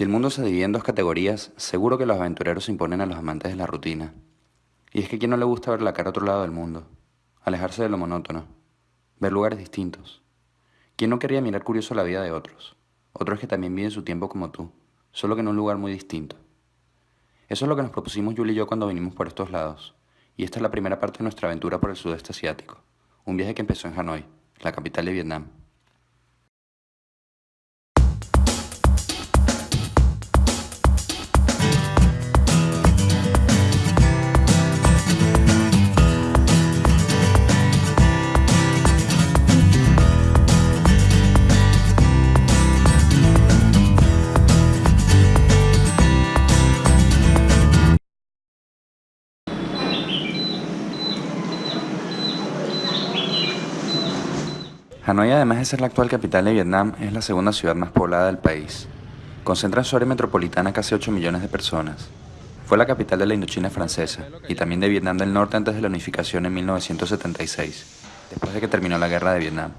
Si el mundo se divide en dos categorías, seguro que los aventureros se imponen a los amantes de la rutina. Y es que a no le gusta ver la cara a otro lado del mundo, alejarse de lo monótono, ver lugares distintos. ¿Quién no quería mirar curioso la vida de otros? Otros que también viven su tiempo como tú, solo que en un lugar muy distinto. Eso es lo que nos propusimos Julie y yo cuando vinimos por estos lados. Y esta es la primera parte de nuestra aventura por el sudeste asiático. Un viaje que empezó en Hanoi, la capital de Vietnam. Hanoi, además de ser la actual capital de Vietnam, es la segunda ciudad más poblada del país. Concentra en su área metropolitana casi 8 millones de personas. Fue la capital de la Indochina francesa y también de Vietnam del Norte antes de la unificación en 1976, después de que terminó la guerra de Vietnam.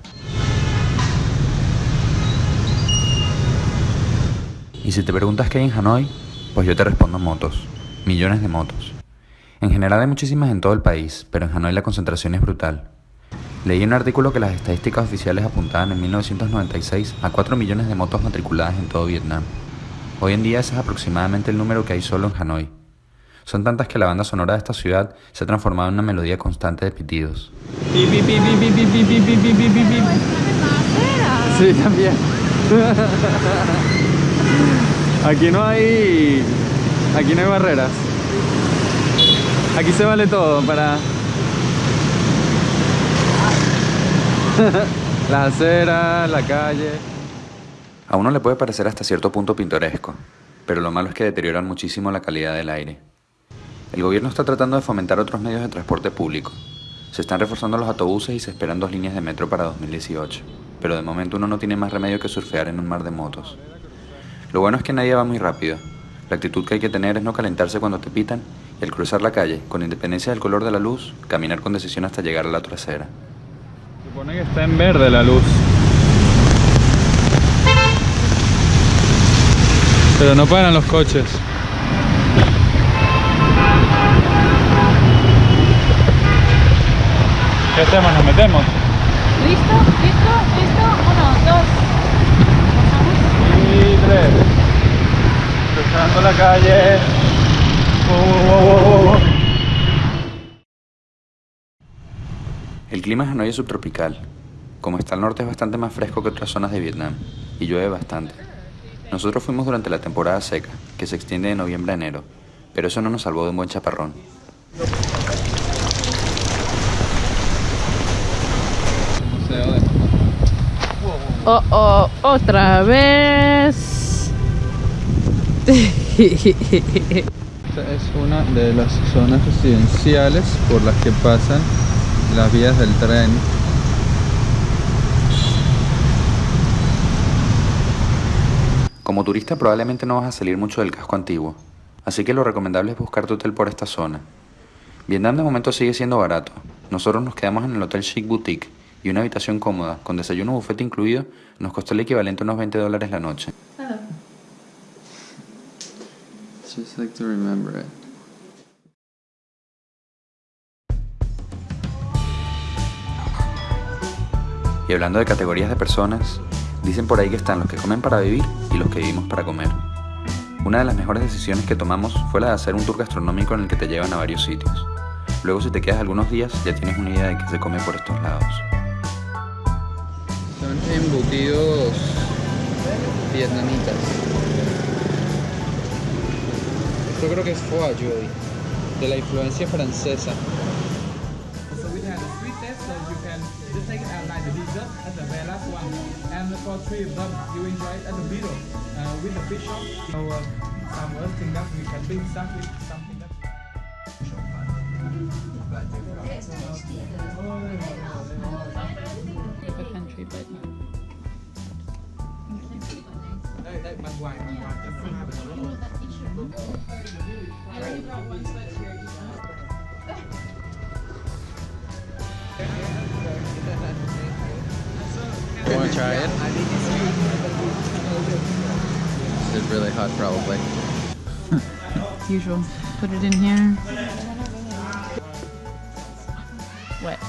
Y si te preguntas qué hay en Hanoi, pues yo te respondo motos, millones de motos. En general hay muchísimas en todo el país, pero en Hanoi la concentración es brutal. Leí un artículo que las estadísticas oficiales apuntaban en 1996 a 4 millones de motos matriculadas en todo Vietnam. Hoy en día ese es aproximadamente el número que hay solo en Hanoi. Son tantas que la banda sonora de esta ciudad se ha transformado en una melodía constante de pitidos. Sí, también. Aquí no hay... Aquí no hay barreras. Aquí se vale todo para la acera, la calle. A uno le puede parecer hasta cierto punto pintoresco, pero lo malo es que deterioran muchísimo la calidad del aire. El gobierno está tratando de fomentar otros medios de transporte público. Se están reforzando los autobuses y se esperan dos líneas de metro para 2018, pero de momento uno no tiene más remedio que surfear en un mar de motos. Lo bueno es que nadie va muy rápido. La actitud que hay que tener es no calentarse cuando te pitan y al cruzar la calle, con independencia del color de la luz, caminar con decisión hasta llegar a la trasera. Supone que está en verde la luz. Pero no paran los coches. ¿Qué hacemos? ¿Nos metemos? ¿Listo? ¿Listo? ¿Listo? Uno, dos. Y tres. Cruzando la calle. Oh, oh, oh, El clima en Hanoi es subtropical. Como está al norte es bastante más fresco que otras zonas de Vietnam y llueve bastante. Nosotros fuimos durante la temporada seca, que se extiende de noviembre a enero, pero eso no nos salvó de un buen chaparrón. Oh, oh, otra vez. Esta es una de las zonas residenciales por las que pasan las vías del tren Como turista probablemente no vas a salir mucho del casco antiguo, así que lo recomendable es buscar tu hotel por esta zona. Vietnam de momento sigue siendo barato. Nosotros nos quedamos en el Hotel Chic Boutique y una habitación cómoda, con desayuno bufete incluido, nos costó el equivalente a unos 20 dólares la noche. Just like to remember it. Y hablando de categorías de personas, dicen por ahí que están los que comen para vivir y los que vivimos para comer. Una de las mejores decisiones que tomamos fue la de hacer un tour gastronómico en el que te llevan a varios sitios. Luego si te quedas algunos días ya tienes una idea de qué se come por estos lados. Son embutidos vietnamitas. Yo creo que es foie de la influencia francesa. So we have a sweet test, so you can just take it as like the dessert as the very last one. And for three of them, you enjoy it at the middle uh, with the fish sauce. So uh, some other thing that we can up with something that. country, but a little. You wanna try it? it? is really hot probably. Usual. Put it in here. Wet.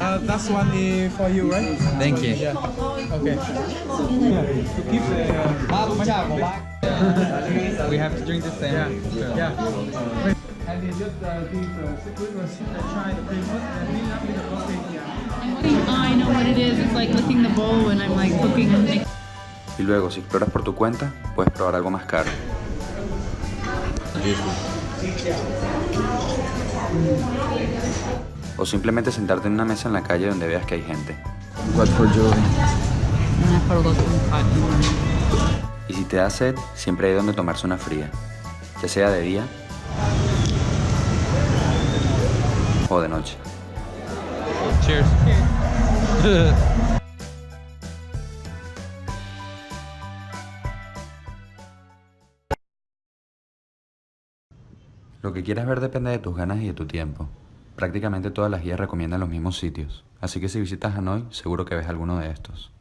Uh, that's one is for you, right? Thank you. Yeah. Okay. To keep the. We have to drink the same. Yeah. Yeah. And it's just uh, these uh, secret receipt that try the Christmas and we have the prostate here. Oh, I know what it is. It's like licking the bowl when I'm like cooking. Y luego, si exploras por tu cuenta, puedes probar algo más caro. O simplemente sentarte en una mesa en la calle donde veas que hay gente. What for Y si te da sed, siempre hay donde tomarse una fría, ya sea de día de noche. Cheers. Lo que quieras ver depende de tus ganas y de tu tiempo. Prácticamente todas las guías recomiendan los mismos sitios, así que si visitas Hanoi seguro que ves alguno de estos.